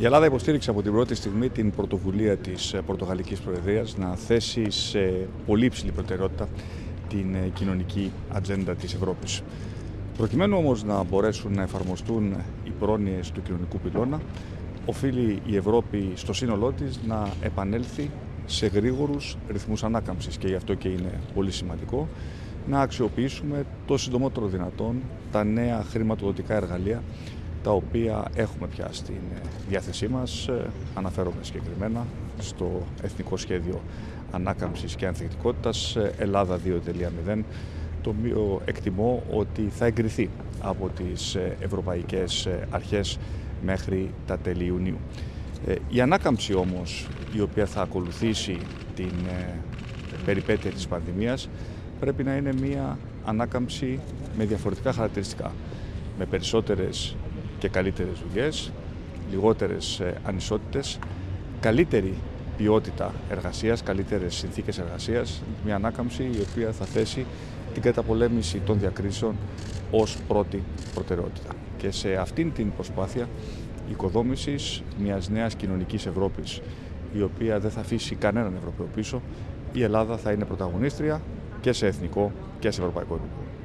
Η Ελλάδα υποστήριξε από την πρώτη στιγμή την πρωτοβουλία της Πορτογαλικής Προεδρίας να θέσει σε πολύ υψηλή προτεραιότητα την κοινωνική ατζέντα της Ευρώπης. Προκειμένου όμως να μπορέσουν να εφαρμοστούν οι πρόνοιες του κοινωνικού πυλώνα, οφείλει η Ευρώπη στο σύνολό της να επανέλθει σε γρήγορους ρυθμούς ανάκαμψης και γι' αυτό και είναι πολύ σημαντικό να αξιοποιήσουμε το συντομότερο δυνατόν τα νέα χρηματοδοτικά εργαλεία τα οποία έχουμε πια στην διάθεσή μας. Αναφέρομαι συγκεκριμένα στο Εθνικό Σχέδιο Ανάκαμψης και Ανθεκτικότητας Ελλάδα 2.0 το οποίο εκτιμώ ότι θα εγκριθεί από τις ευρωπαϊκές αρχές μέχρι τα τέλη Ιουνίου. Ε, η ανάκαμψη όμως η οποία θα ακολουθήσει την ε, περιπέτεια της πανδημίας πρέπει να είναι μια ανάκαμψη με διαφορετικά χαρακτηριστικά. Με περισσότερες και καλύτερες δουλειές, λιγότερες ε, ανισότητες, καλύτερη ποιότητα εργασίας, καλύτερες συνθήκες εργασίας, μια ανάκαμψη η οποία θα θέσει την καταπολέμηση των διακρίσεων ως πρώτη προτεραιότητα. Και σε αυτήν την προσπάθεια οικοδόμησης μιας νέας κοινωνικής Ευρώπης, η οποία δεν θα αφήσει κανέναν Ευρωπαίο πίσω, η Ελλάδα θα είναι πρωταγωνίστρια και σε εθνικό και σε ευρωπαϊκό επίπεδο.